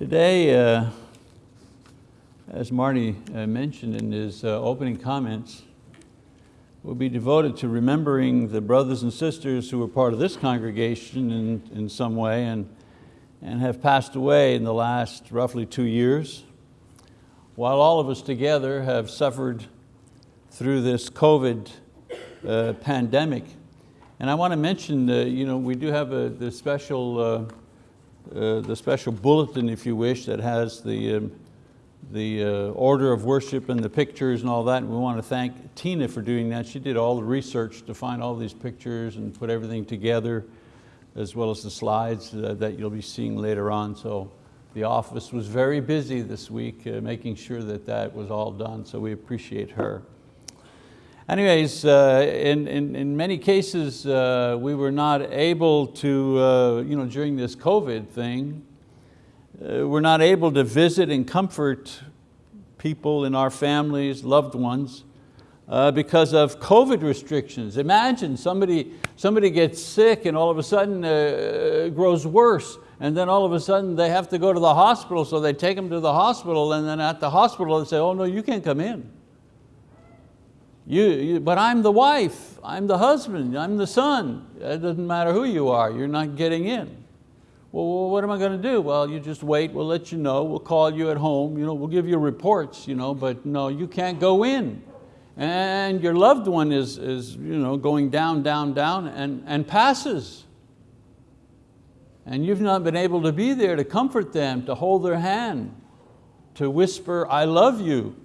Today, uh, as Marty uh, mentioned in his uh, opening comments, will be devoted to remembering the brothers and sisters who were part of this congregation in, in some way and, and have passed away in the last roughly two years. While all of us together have suffered through this COVID uh, pandemic. And I want to mention, uh, you know, we do have a, the, special, uh, the special bulletin, if you wish, that has the, um, the uh, order of worship and the pictures and all that. And we want to thank Tina for doing that. She did all the research to find all these pictures and put everything together, as well as the slides uh, that you'll be seeing later on. So the office was very busy this week, uh, making sure that that was all done, so we appreciate her. Anyways, uh, in, in, in, many cases, uh, we were not able to, uh, you know, during this COVID thing, we're not able to visit and comfort people in our families, loved ones, uh, because of COVID restrictions. Imagine somebody, somebody gets sick and all of a sudden uh, grows worse and then all of a sudden they have to go to the hospital so they take them to the hospital and then at the hospital they say, oh no, you can't come in. You, you, but I'm the wife, I'm the husband, I'm the son. It doesn't matter who you are, you're not getting in. Well, what am I going to do? Well, you just wait, we'll let you know, we'll call you at home, you know, we'll give you reports, you know, but no, you can't go in. And your loved one is, is you know, going down, down, down and, and passes. And you've not been able to be there to comfort them, to hold their hand, to whisper, I love you.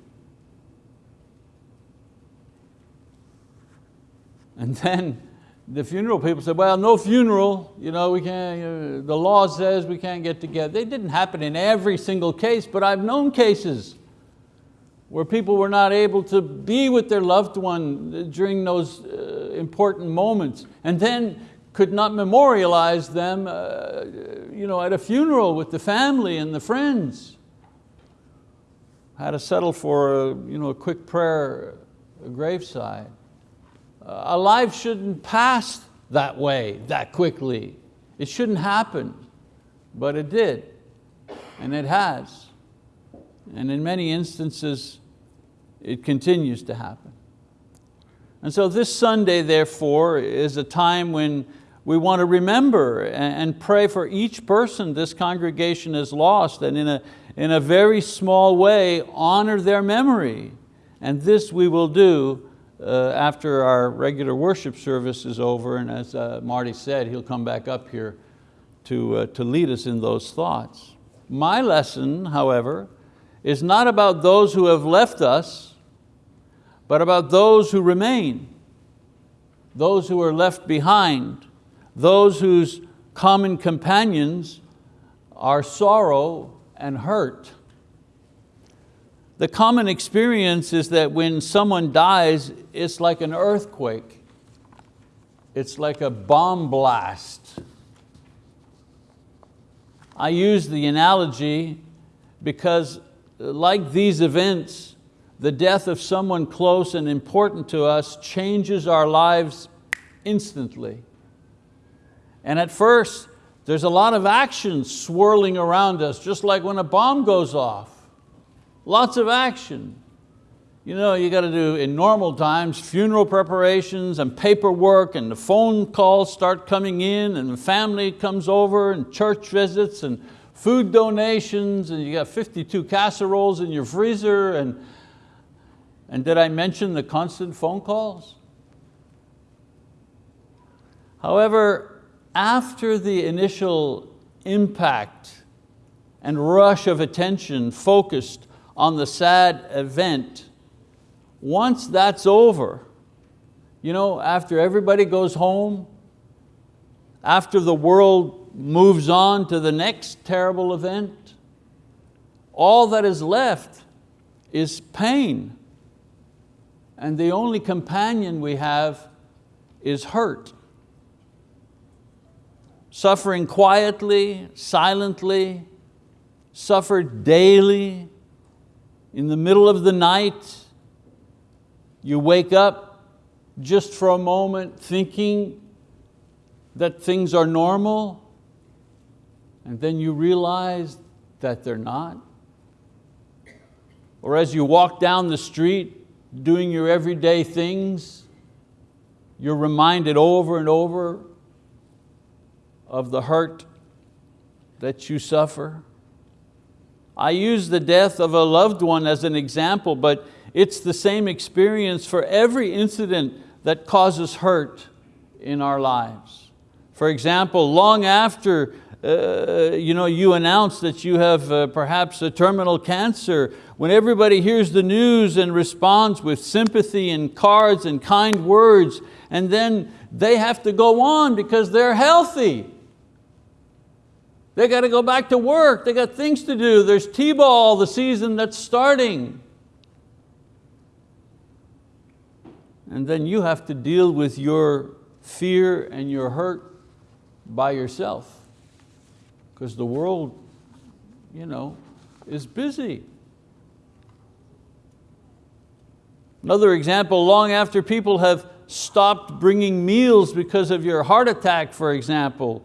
And then the funeral people said, well, no funeral, you know, we can't, the law says we can't get together. They didn't happen in every single case, but I've known cases where people were not able to be with their loved one during those uh, important moments and then could not memorialize them uh, you know, at a funeral with the family and the friends. Had to settle for a, you know, a quick prayer, a graveside. Uh, a life shouldn't pass that way, that quickly. It shouldn't happen, but it did, and it has. And in many instances, it continues to happen. And so this Sunday, therefore, is a time when we want to remember and pray for each person this congregation has lost and in a, in a very small way honor their memory. And this we will do uh, after our regular worship service is over, and as uh, Marty said, he'll come back up here to, uh, to lead us in those thoughts. My lesson, however, is not about those who have left us, but about those who remain, those who are left behind, those whose common companions are sorrow and hurt. The common experience is that when someone dies, it's like an earthquake. It's like a bomb blast. I use the analogy because like these events, the death of someone close and important to us changes our lives instantly. And at first, there's a lot of action swirling around us, just like when a bomb goes off. Lots of action. You know, you got to do, in normal times, funeral preparations and paperwork and the phone calls start coming in and the family comes over and church visits and food donations and you got 52 casseroles in your freezer and, and did I mention the constant phone calls? However, after the initial impact and rush of attention focused on the sad event, once that's over, you know, after everybody goes home, after the world moves on to the next terrible event, all that is left is pain. And the only companion we have is hurt. Suffering quietly, silently, suffered daily, in the middle of the night, you wake up just for a moment thinking that things are normal, and then you realize that they're not. Or as you walk down the street doing your everyday things, you're reminded over and over of the hurt that you suffer. I use the death of a loved one as an example, but it's the same experience for every incident that causes hurt in our lives. For example, long after uh, you, know, you announce that you have uh, perhaps a terminal cancer, when everybody hears the news and responds with sympathy and cards and kind words, and then they have to go on because they're healthy. They got to go back to work, they got things to do. There's T-ball, the season that's starting. And then you have to deal with your fear and your hurt by yourself because the world you know, is busy. Another example, long after people have stopped bringing meals because of your heart attack, for example,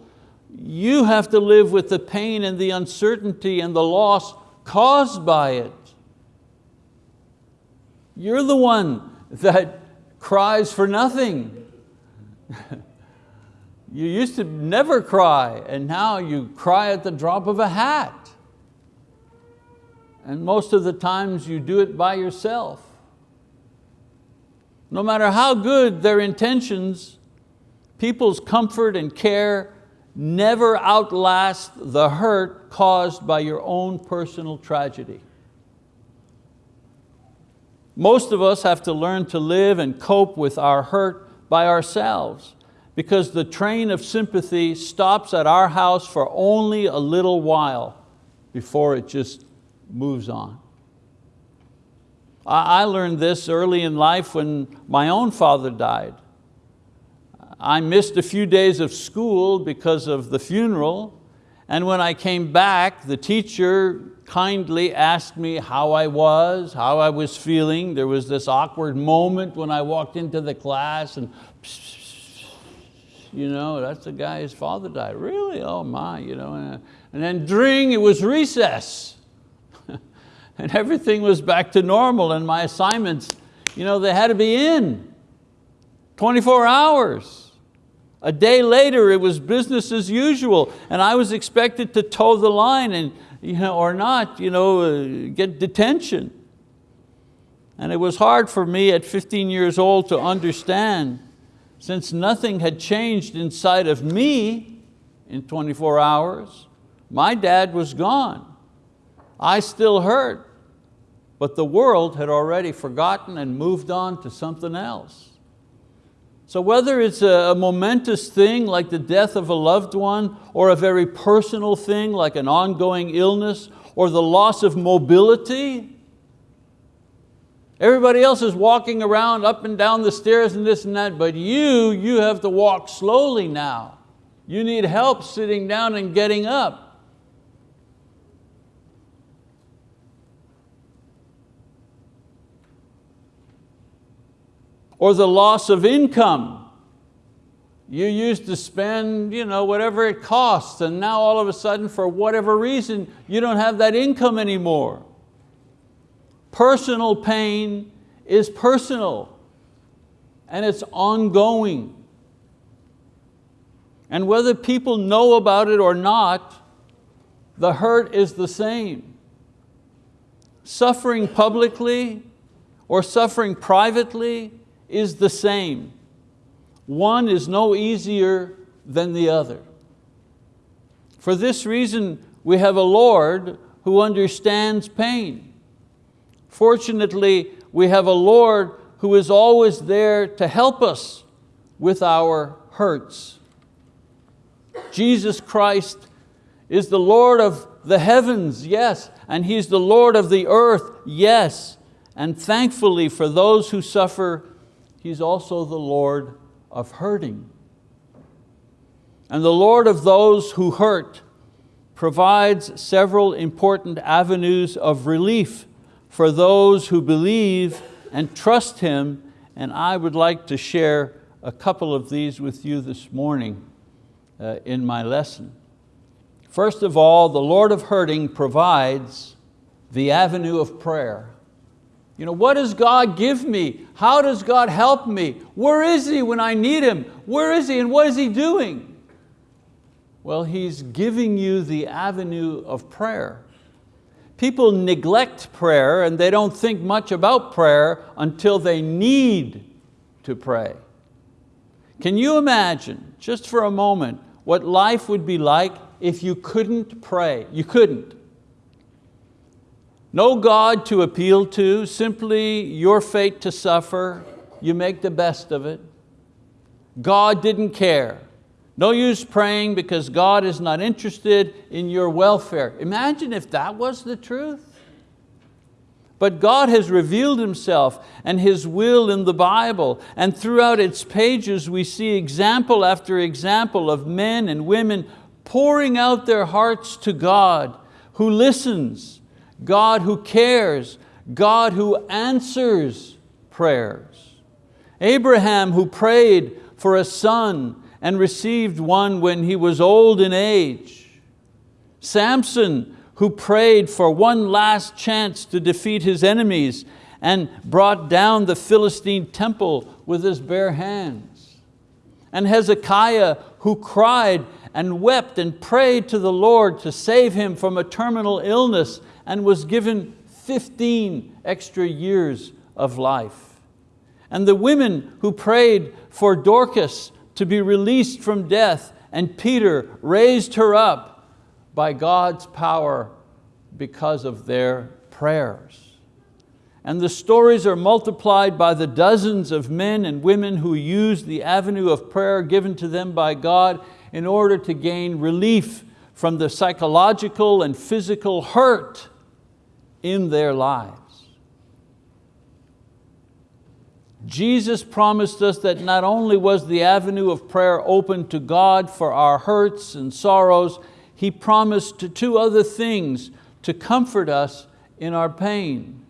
you have to live with the pain and the uncertainty and the loss caused by it. You're the one that cries for nothing. you used to never cry and now you cry at the drop of a hat. And most of the times you do it by yourself. No matter how good their intentions, people's comfort and care never outlast the hurt caused by your own personal tragedy. Most of us have to learn to live and cope with our hurt by ourselves because the train of sympathy stops at our house for only a little while before it just moves on. I learned this early in life when my own father died. I missed a few days of school because of the funeral, and when I came back, the teacher kindly asked me how I was, how I was feeling. There was this awkward moment when I walked into the class and you know, that's the guy, his father died. Really, oh my, you know. And then during, it was recess. and everything was back to normal and my assignments, you know, they had to be in 24 hours. A day later, it was business as usual, and I was expected to toe the line and, you know, or not, you know, uh, get detention. And it was hard for me at 15 years old to understand, since nothing had changed inside of me in 24 hours, my dad was gone. I still hurt, but the world had already forgotten and moved on to something else. So whether it's a, momentous thing like the death of a loved one or a very personal thing like an ongoing illness or the loss of mobility, everybody else is walking around up and down the stairs and this and that, but you, you have to walk slowly now. You need help sitting down and getting up. Or the loss of income. You used to spend you know, whatever it costs and now all of a sudden for whatever reason you don't have that income anymore. Personal pain is personal and it's ongoing. And whether people know about it or not, the hurt is the same. Suffering publicly or suffering privately is the same. One is no easier than the other. For this reason, we have a Lord who understands pain. Fortunately, we have a Lord who is always there to help us with our hurts. Jesus Christ is the Lord of the heavens, yes, and He's the Lord of the earth, yes. And thankfully for those who suffer He's also the Lord of hurting. And the Lord of those who hurt provides several important avenues of relief for those who believe and trust Him, and I would like to share a couple of these with you this morning uh, in my lesson. First of all, the Lord of hurting provides the avenue of prayer. You know, what does God give me? How does God help me? Where is He when I need Him? Where is He and what is He doing? Well, He's giving you the avenue of prayer. People neglect prayer and they don't think much about prayer until they need to pray. Can you imagine, just for a moment, what life would be like if you couldn't pray? You couldn't. No God to appeal to, simply your fate to suffer, you make the best of it. God didn't care. No use praying because God is not interested in your welfare. Imagine if that was the truth. But God has revealed Himself and His will in the Bible, and throughout its pages we see example after example of men and women pouring out their hearts to God, who listens, God who cares, God who answers prayers. Abraham who prayed for a son and received one when he was old in age. Samson who prayed for one last chance to defeat his enemies and brought down the Philistine temple with his bare hands. And Hezekiah who cried and wept and prayed to the Lord to save him from a terminal illness and was given 15 extra years of life. And the women who prayed for Dorcas to be released from death and Peter raised her up by God's power because of their prayers. And the stories are multiplied by the dozens of men and women who used the avenue of prayer given to them by God in order to gain relief from the psychological and physical hurt in their lives. Jesus promised us that not only was the avenue of prayer open to God for our hurts and sorrows, He promised two other things to comfort us in our pain.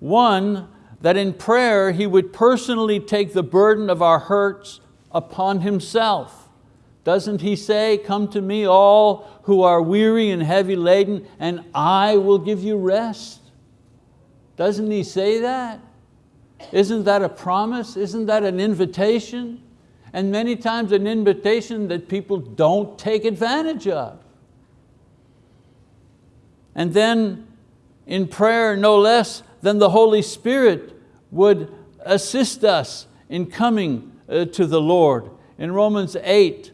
One, that in prayer He would personally take the burden of our hurts upon Himself. Doesn't he say, come to me all who are weary and heavy laden and I will give you rest? Doesn't he say that? Isn't that a promise? Isn't that an invitation? And many times an invitation that people don't take advantage of. And then in prayer, no less than the Holy Spirit would assist us in coming uh, to the Lord. In Romans 8,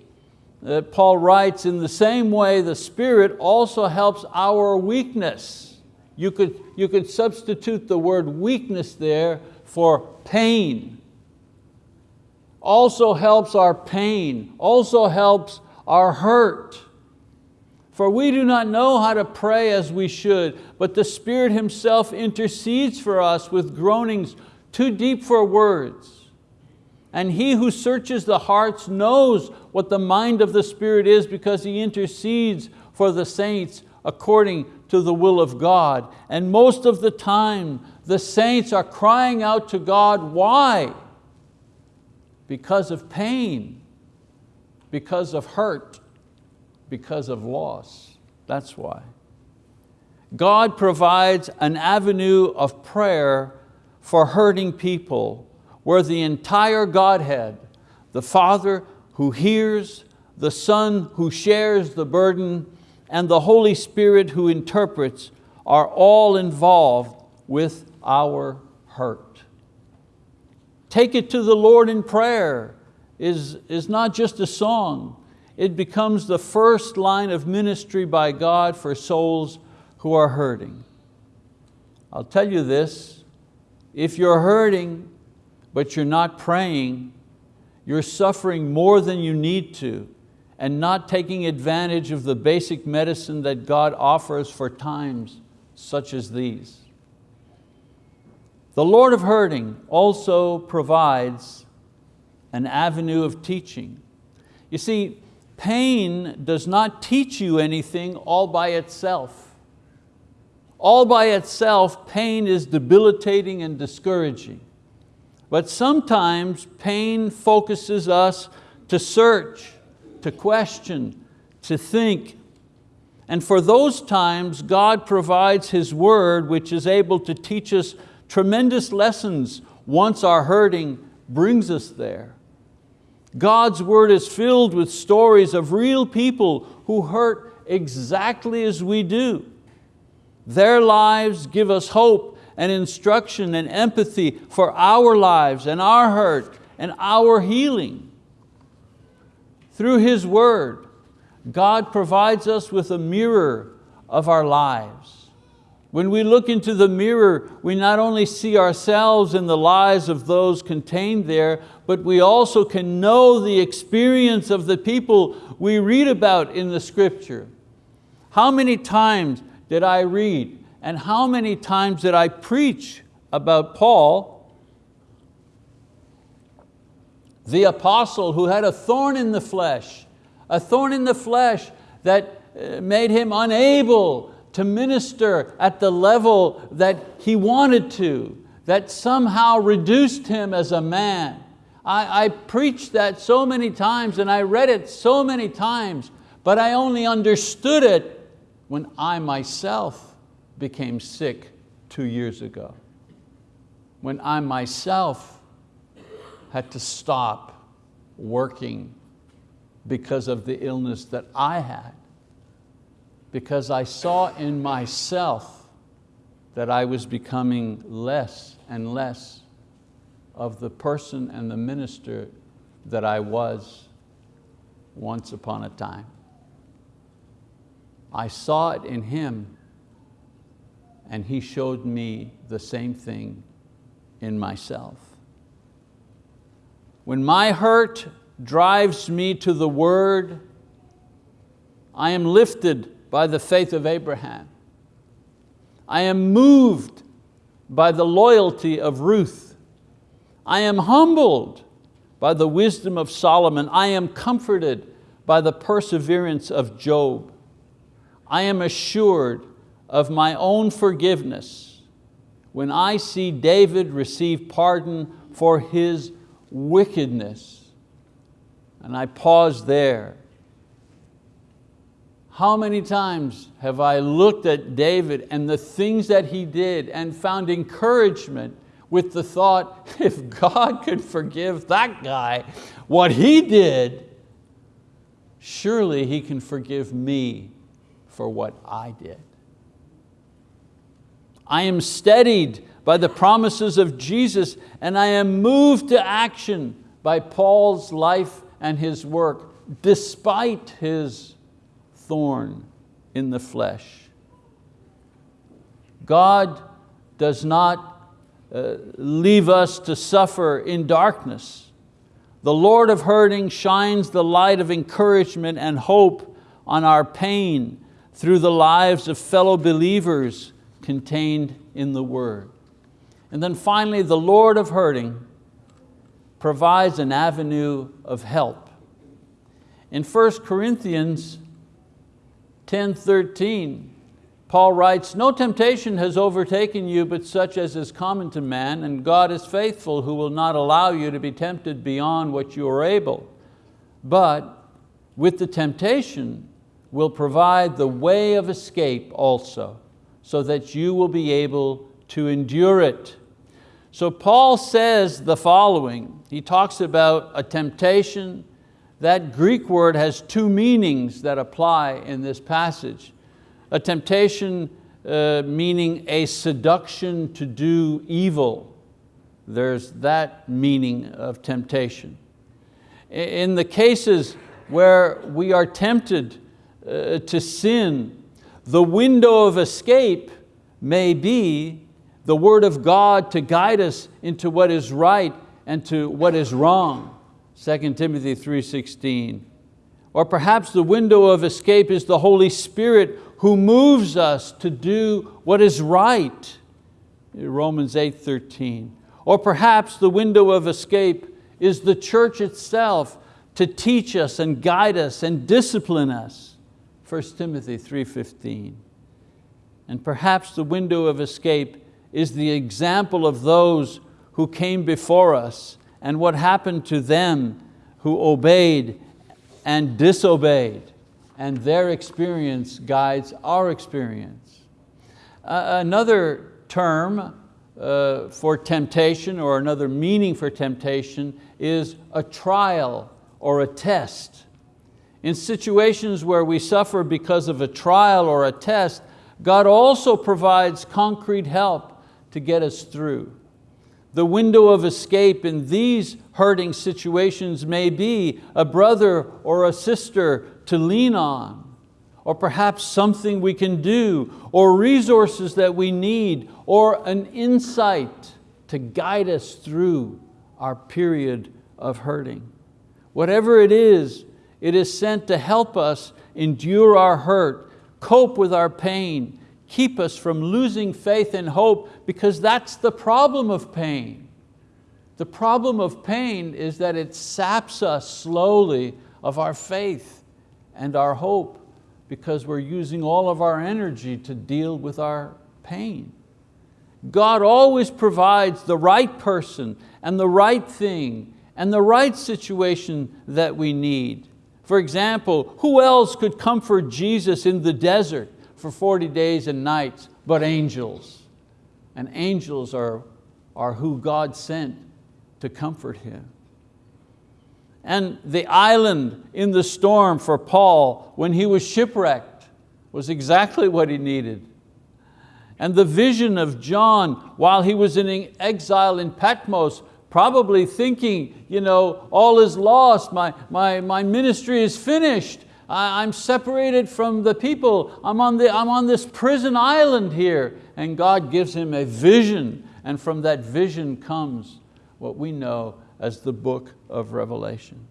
that Paul writes, in the same way the Spirit also helps our weakness. You could, you could substitute the word weakness there for pain. Also helps our pain, also helps our hurt. For we do not know how to pray as we should, but the Spirit Himself intercedes for us with groanings too deep for words. And He who searches the hearts knows what the mind of the Spirit is because He intercedes for the saints according to the will of God. And most of the time, the saints are crying out to God, why? Because of pain, because of hurt, because of loss. That's why. God provides an avenue of prayer for hurting people where the entire Godhead, the Father, who hears, the Son who shares the burden, and the Holy Spirit who interprets are all involved with our hurt. Take it to the Lord in prayer is, is not just a song, it becomes the first line of ministry by God for souls who are hurting. I'll tell you this, if you're hurting but you're not praying, you're suffering more than you need to and not taking advantage of the basic medicine that God offers for times such as these. The Lord of hurting also provides an avenue of teaching. You see, pain does not teach you anything all by itself. All by itself, pain is debilitating and discouraging. But sometimes pain focuses us to search, to question, to think. And for those times, God provides His word, which is able to teach us tremendous lessons once our hurting brings us there. God's word is filled with stories of real people who hurt exactly as we do. Their lives give us hope and instruction and empathy for our lives and our hurt and our healing. Through His word, God provides us with a mirror of our lives. When we look into the mirror, we not only see ourselves in the lives of those contained there, but we also can know the experience of the people we read about in the scripture. How many times did I read and how many times did I preach about Paul, the apostle who had a thorn in the flesh, a thorn in the flesh that uh, made him unable to minister at the level that he wanted to, that somehow reduced him as a man. I, I preached that so many times and I read it so many times, but I only understood it when I myself became sick two years ago. When I myself had to stop working because of the illness that I had. Because I saw in myself that I was becoming less and less of the person and the minister that I was once upon a time. I saw it in him and he showed me the same thing in myself. When my hurt drives me to the word, I am lifted by the faith of Abraham. I am moved by the loyalty of Ruth. I am humbled by the wisdom of Solomon. I am comforted by the perseverance of Job. I am assured of my own forgiveness when I see David receive pardon for his wickedness. And I pause there. How many times have I looked at David and the things that he did and found encouragement with the thought, if God could forgive that guy what he did, surely He can forgive me for what I did. I am steadied by the promises of Jesus and I am moved to action by Paul's life and his work despite his thorn in the flesh. God does not uh, leave us to suffer in darkness. The Lord of hurting shines the light of encouragement and hope on our pain through the lives of fellow believers contained in the word. And then finally, the Lord of hurting provides an avenue of help. In 1 Corinthians 10, 13, Paul writes, no temptation has overtaken you but such as is common to man, and God is faithful who will not allow you to be tempted beyond what you are able. But with the temptation will provide the way of escape also, so that you will be able to endure it. So Paul says the following, he talks about a temptation, that Greek word has two meanings that apply in this passage. A temptation uh, meaning a seduction to do evil. There's that meaning of temptation. In the cases where we are tempted uh, to sin, the window of escape may be the word of God to guide us into what is right and to what is wrong. 2 Timothy 3.16. Or perhaps the window of escape is the Holy Spirit who moves us to do what is right. Romans 8.13. Or perhaps the window of escape is the church itself to teach us and guide us and discipline us. 1 Timothy 3.15. And perhaps the window of escape is the example of those who came before us and what happened to them who obeyed and disobeyed. and their experience guides our experience. Uh, another term uh, for temptation or another meaning for temptation is a trial or a test. In situations where we suffer because of a trial or a test, God also provides concrete help to get us through. The window of escape in these hurting situations may be a brother or a sister to lean on, or perhaps something we can do, or resources that we need, or an insight to guide us through our period of hurting. Whatever it is, it is sent to help us endure our hurt, cope with our pain, keep us from losing faith and hope because that's the problem of pain. The problem of pain is that it saps us slowly of our faith and our hope because we're using all of our energy to deal with our pain. God always provides the right person and the right thing and the right situation that we need. For example, who else could comfort Jesus in the desert for 40 days and nights but angels? And angels are, are who God sent to comfort him. And the island in the storm for Paul when he was shipwrecked was exactly what he needed. And the vision of John while he was in exile in Patmos, probably thinking, you know, all is lost, my, my, my ministry is finished, I, I'm separated from the people, I'm on, the, I'm on this prison island here. And God gives him a vision, and from that vision comes what we know as the book of Revelation.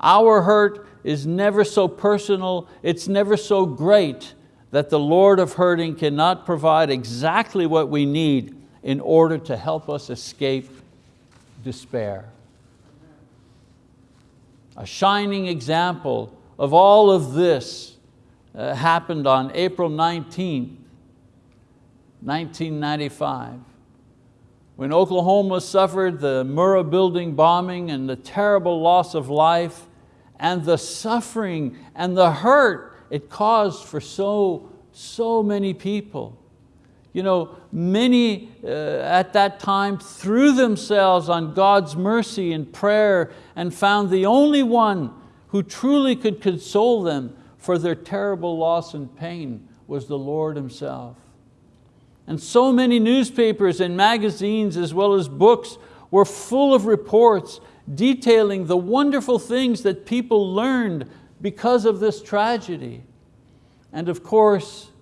Our hurt is never so personal, it's never so great that the Lord of hurting cannot provide exactly what we need in order to help us escape despair. A shining example of all of this uh, happened on April 19, 1995 when Oklahoma suffered the Murrah building bombing and the terrible loss of life and the suffering and the hurt it caused for so, so many people. You know, many uh, at that time threw themselves on God's mercy and prayer and found the only one who truly could console them for their terrible loss and pain was the Lord Himself. And so many newspapers and magazines as well as books were full of reports detailing the wonderful things that people learned because of this tragedy. And of course,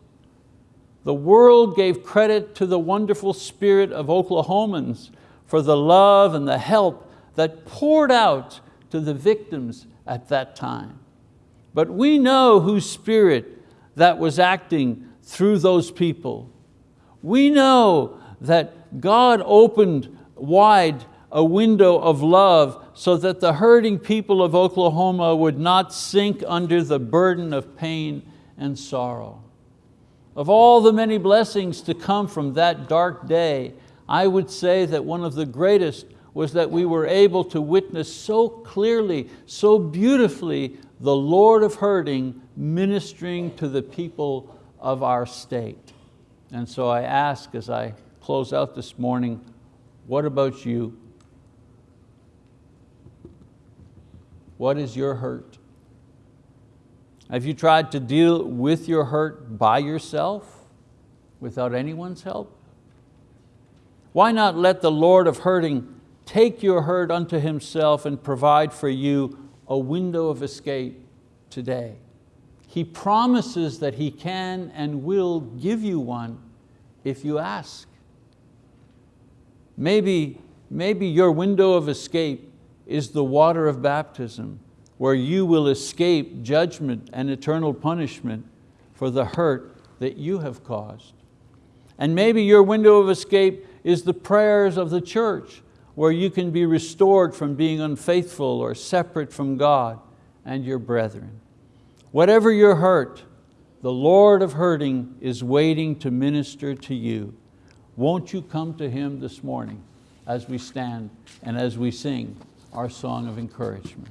the world gave credit to the wonderful spirit of Oklahomans for the love and the help that poured out to the victims at that time. But we know whose spirit that was acting through those people. We know that God opened wide a window of love so that the hurting people of Oklahoma would not sink under the burden of pain and sorrow. Of all the many blessings to come from that dark day, I would say that one of the greatest was that we were able to witness so clearly, so beautifully, the Lord of hurting ministering to the people of our state. And so I ask as I close out this morning, what about you? What is your hurt? Have you tried to deal with your hurt by yourself without anyone's help? Why not let the Lord of hurting take your hurt unto Himself and provide for you a window of escape today? He promises that He can and will give you one if you ask. Maybe, maybe your window of escape is the water of baptism where you will escape judgment and eternal punishment for the hurt that you have caused. And maybe your window of escape is the prayers of the church where you can be restored from being unfaithful or separate from God and your brethren. Whatever your hurt, the Lord of hurting is waiting to minister to you. Won't you come to Him this morning as we stand and as we sing our song of encouragement?